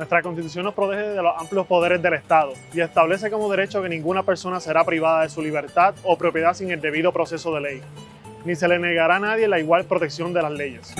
Nuestra Constitución nos protege de los amplios poderes del Estado y establece como derecho que ninguna persona será privada de su libertad o propiedad sin el debido proceso de ley, ni se le negará a nadie la igual protección de las leyes.